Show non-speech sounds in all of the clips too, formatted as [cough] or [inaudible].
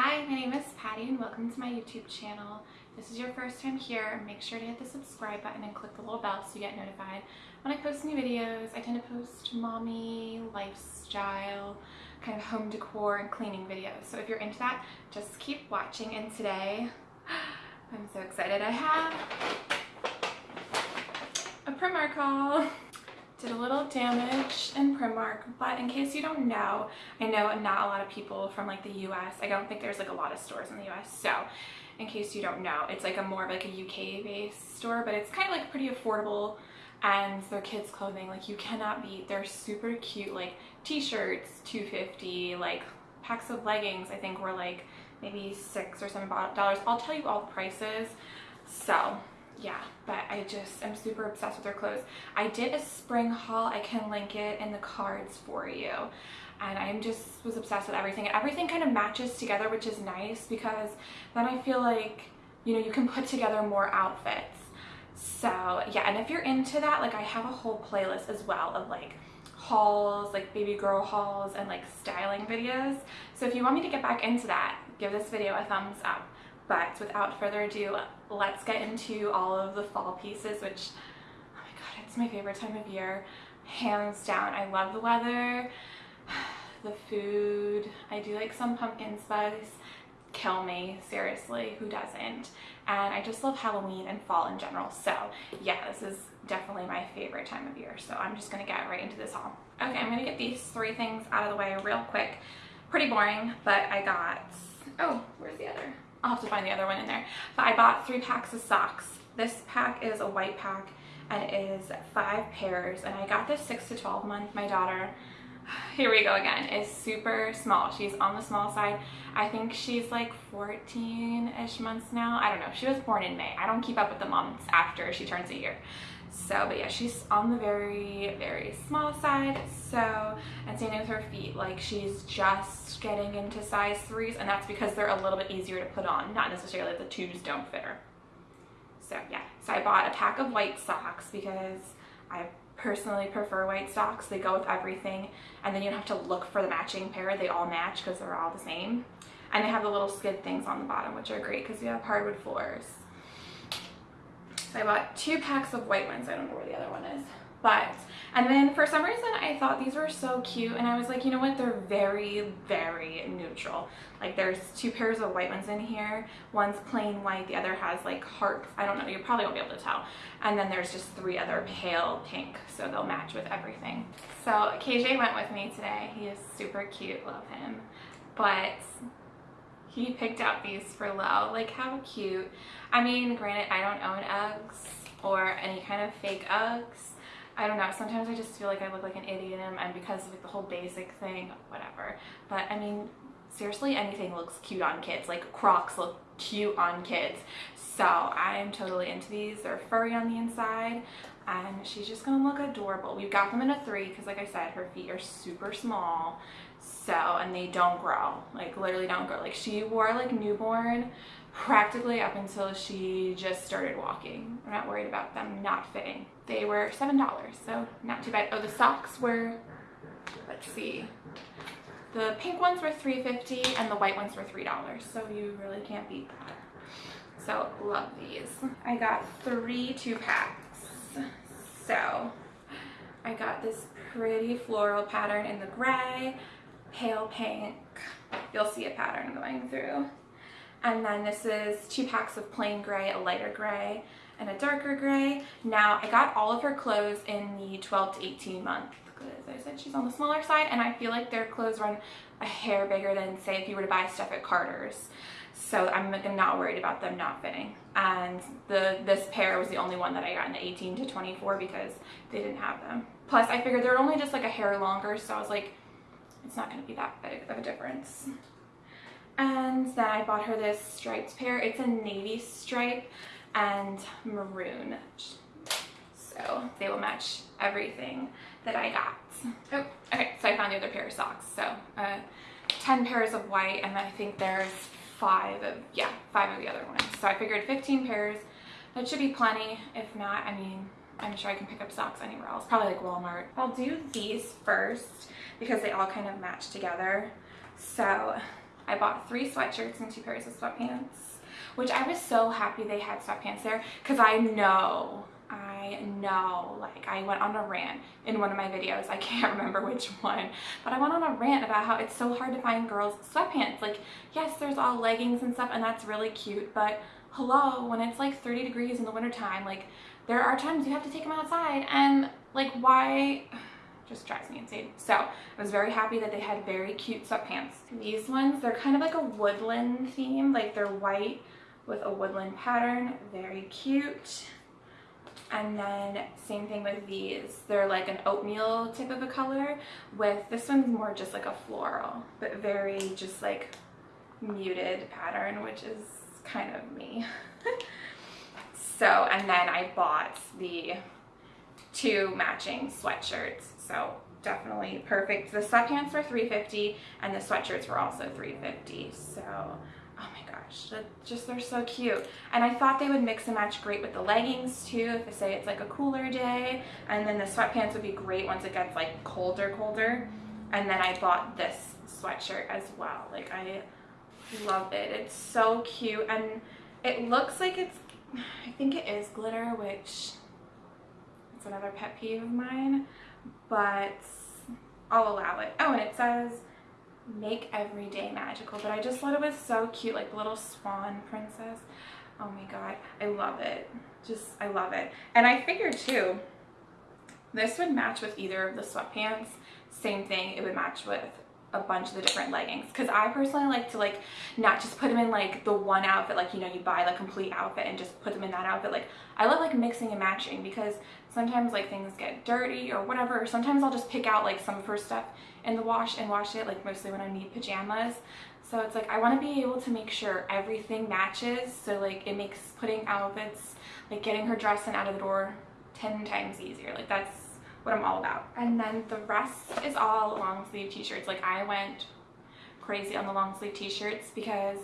Hi, my name is Patty and welcome to my YouTube channel. If this is your first time here, make sure to hit the subscribe button and click the little bell so you get notified when I post new videos. I tend to post mommy, lifestyle, kind of home decor and cleaning videos. So if you're into that, just keep watching. And today, [gasps] I'm so excited. I have a Primark haul [laughs] did a little damage in Primark, but in case you don't know, I know not a lot of people from like the US, I don't think there's like a lot of stores in the US, so in case you don't know, it's like a more of like a UK based store, but it's kind of like pretty affordable and their kids clothing, like you cannot beat, they're super cute, like t-shirts, 250 like packs of leggings, I think were like maybe six or seven dollars. I'll tell you all the prices. So yeah, but I just am super obsessed with their clothes. I did a spring haul. I can link it in the cards for you. And I'm just was obsessed with everything. And everything kind of matches together, which is nice because then I feel like, you know, you can put together more outfits. So yeah, and if you're into that, like I have a whole playlist as well of like hauls, like baby girl hauls and like styling videos. So if you want me to get back into that, give this video a thumbs up. But without further ado, let's get into all of the fall pieces, which, oh my god, it's my favorite time of year. Hands down. I love the weather, [sighs] the food. I do like some pumpkin spice. Kill me, seriously, who doesn't? And I just love Halloween and fall in general. So yeah, this is definitely my favorite time of year. So I'm just gonna get right into this haul. Okay, I'm gonna get these three things out of the way real quick. Pretty boring, but I got, oh, where's the other? I'll have to find the other one in there. But I bought three packs of socks. This pack is a white pack and it is five pairs. And I got this six to 12 month. My daughter, [sighs] here we go again, is super small. She's on the small side. I think she's like 14-ish months now. I don't know. She was born in May. I don't keep up with the months after she turns a year. So, but yeah, she's on the very, very small side. So, and same with her feet. Like she's just getting into size threes and that's because they're a little bit easier to put on. Not necessarily the twos don't fit her. So yeah, so I bought a pack of white socks because I personally prefer white socks. They go with everything and then you don't have to look for the matching pair. They all match because they're all the same. And they have the little skid things on the bottom, which are great because we have hardwood floors. So I bought two packs of white ones. I don't know where the other one is. But, and then for some reason I thought these were so cute and I was like, you know what, they're very, very neutral. Like there's two pairs of white ones in here. One's plain white, the other has like hearts. I don't know, you probably won't be able to tell. And then there's just three other pale pink, so they'll match with everything. So KJ went with me today. He is super cute, love him. But he picked out these for low. Like how cute. I mean, granted, I don't own Uggs or any kind of fake Uggs. I don't know, sometimes I just feel like I look like an idiot and because of like, the whole basic thing, whatever. But I mean, seriously, anything looks cute on kids. Like Crocs look cute on kids. So I'm totally into these. They're furry on the inside and she's just gonna look adorable. We've got them in a three because like I said, her feet are super small. So, and they don't grow, like literally don't grow. Like she wore like newborn practically up until she just started walking. I'm not worried about them not fitting. They were $7, so not too bad. Oh, the socks were, let's see, the pink ones were $3.50 and the white ones were $3, so you really can't beat that. So love these. I got three two packs. So I got this pretty floral pattern in the gray, pale pink. You'll see a pattern going through. And then this is two packs of plain gray, a lighter gray, and a darker gray. Now, I got all of her clothes in the 12 to 18 month because I said she's on the smaller side and I feel like their clothes run a hair bigger than say if you were to buy stuff at Carter's. So I'm not worried about them not fitting. And the this pair was the only one that I got in the 18 to 24 because they didn't have them. Plus I figured they're only just like a hair longer so I was like, it's not going to be that big of a difference. And then I bought her this striped pair. It's a navy stripe and maroon. So they will match everything that I got. Oh, okay, so I found the other pair of socks. So uh, 10 pairs of white and I think there's five of, yeah, five of the other ones. So I figured 15 pairs. That should be plenty. If not, I mean, I'm sure I can pick up socks anywhere else, probably like Walmart. I'll do these first because they all kind of match together. So I bought three sweatshirts and two pairs of sweatpants, which I was so happy they had sweatpants there because I know I know, like I went on a rant in one of my videos, I can't [laughs] remember which one, but I went on a rant about how it's so hard to find girls sweatpants. Like, yes, there's all leggings and stuff and that's really cute, but hello, when it's like 30 degrees in the wintertime, like there are times you have to take them outside and like why, [sighs] just drives me insane. So I was very happy that they had very cute sweatpants. These ones, they're kind of like a woodland theme, like they're white with a woodland pattern, very cute. And then same thing with these. They're like an oatmeal type of a color with, this one's more just like a floral, but very just like muted pattern, which is kind of me. [laughs] so, and then I bought the two matching sweatshirts. So definitely perfect. The sweatpants were 350 and the sweatshirts were also 350. So oh my gosh just they're so cute. And i thought they would mix and match great with the leggings too if I say it's like a cooler day. And then the sweatpants would be great once it gets like colder colder. And then i bought this sweatshirt as well. Like i love it. It's so cute. And it looks like it's i think it is glitter which it's another pet peeve of mine. But i'll allow it. Oh and it says make every day magical but I just thought it was so cute like little swan princess. Oh my god I love it. Just I love it. And I figured too this would match with either of the sweatpants. Same thing it would match with a bunch of the different leggings. Because I personally like to like not just put them in like the one outfit like you know you buy the complete outfit and just put them in that outfit. Like I love like mixing and matching because sometimes like things get dirty or whatever sometimes I'll just pick out like some of her stuff in the wash and wash it like mostly when I need pajamas. So it's like I want to be able to make sure everything matches. So like it makes putting outfits like getting her dressed and out of the door 10 times easier. Like that's what I'm all about and then the rest is all long sleeve t-shirts like I went crazy on the long sleeve t-shirts because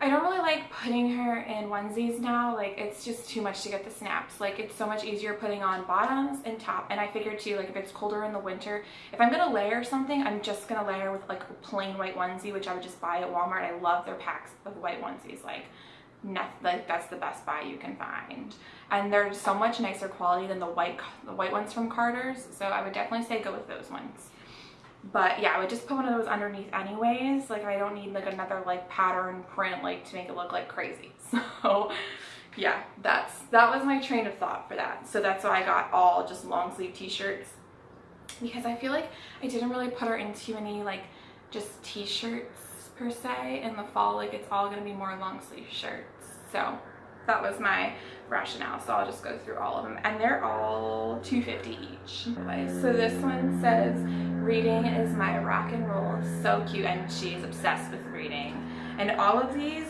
I don't really like putting her in onesies now. Like it's just too much to get the snaps. Like it's so much easier putting on bottoms and top. And I figured too, like if it's colder in the winter, if I'm gonna layer something, I'm just gonna layer with like a plain white onesie, which I would just buy at Walmart. I love their packs of white onesies. Like, like that's the best buy you can find. And they're so much nicer quality than the white, the white ones from Carter's. So I would definitely say go with those ones but yeah i would just put one of those underneath anyways like i don't need like another like pattern print like to make it look like crazy [laughs] so yeah that's that was my train of thought for that so that's why i got all just long sleeve t-shirts because i feel like i didn't really put her into any like just t-shirts per se in the fall like it's all to be more long sleeve shirts so that was my rationale. So i'll just go through all of them. And they're all 250 each. So this one says reading is my rock and roll. So cute. And she's obsessed with reading. And all of these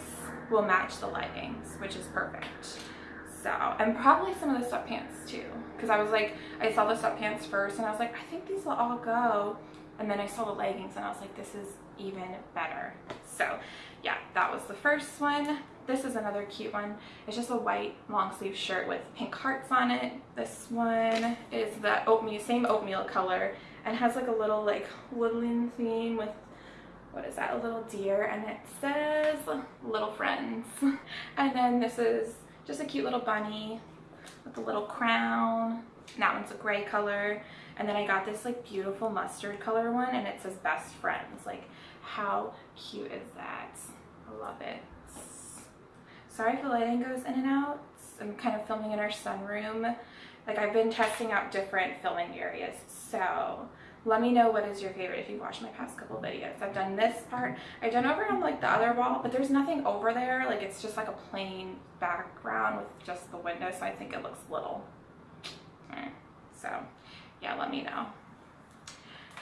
will match the leggings which is perfect. So and probably some of the sweatpants too. Because i was like i saw the sweatpants first and i was like i think these will all go. And then i saw the leggings and i was like this is even better so yeah that was the first one. This is another cute one. It's just a white long sleeve shirt with pink hearts on it. This one is the oatmeal, same oatmeal color and has like a little like woodland theme with what is that a little deer and it says little friends. [laughs] And then this is just a cute little bunny with a little crown. And that one's a gray color. And then I got this like beautiful mustard color one and it says best friends. Like how cute is that I love it sorry if the lighting goes in and out I'm kind of filming in our sunroom like I've been testing out different filming areas so let me know what is your favorite if you've watched my past couple videos. I've done this part. I've done over on like the other wall, but there's nothing over there. Like it's just like a plain background with just the window, so I think it looks little. Mm. So yeah, let me know.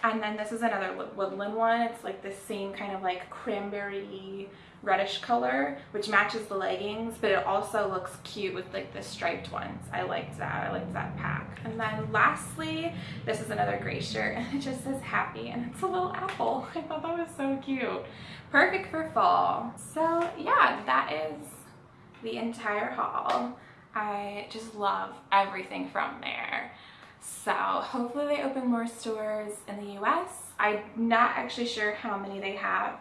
And then this is another woodland one. It's like the same kind of like cranberry reddish color, which matches the leggings, but it also looks cute with like the striped ones. I liked that. I liked that pack. And then lastly, this is another gray shirt [laughs] and it just says happy and it's a little apple. [laughs] I thought that was so cute. Perfect for fall. So yeah, that is the entire haul. I just love everything from there. So hopefully they open more stores in the US. I'm not actually sure how many they have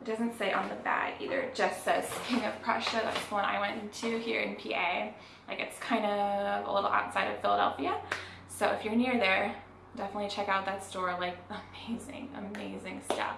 It doesn't say on the bag either. It just says King of Prussia. That's the one I went into here in PA. Like it's kind of a little outside of Philadelphia. So if you're near there, definitely check out that store like [laughs] amazing amazing stuff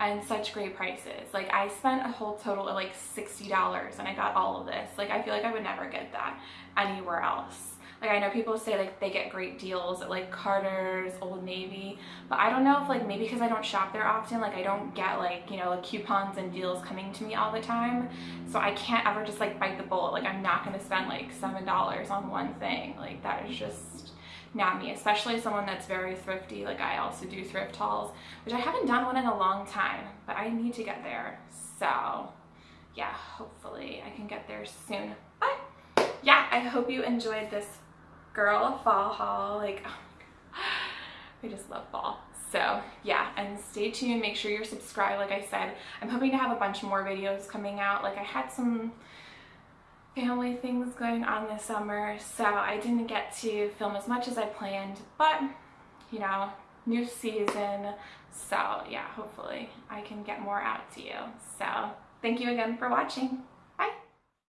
and such great prices like i spent a whole total of like 60 dollars and i got all of this like i feel like i would never get that anywhere else like I know people say like they get great deals at like Carter's, Old Navy, but I don't know if like maybe because I don't shop there often, like I don't get like, you know, like coupons and deals coming to me all the time. So I can't ever just like bite the bullet. Like I'm not going to spend like $7 on one thing. Like that is just not me, especially someone that's very thrifty. Like I also do thrift hauls, which I haven't done one in a long time, but I need to get there. So yeah, hopefully I can get there soon. But yeah, I hope you enjoyed this girl fall haul like oh I [gasps] just love fall. So yeah and stay tuned. Make sure you're subscribed like I said. I'm hoping to have a bunch more videos coming out. Like I had some family things going on this summer so I didn't get to film as much as I planned but you know new season. So yeah hopefully I can get more out to you. So thank you again for watching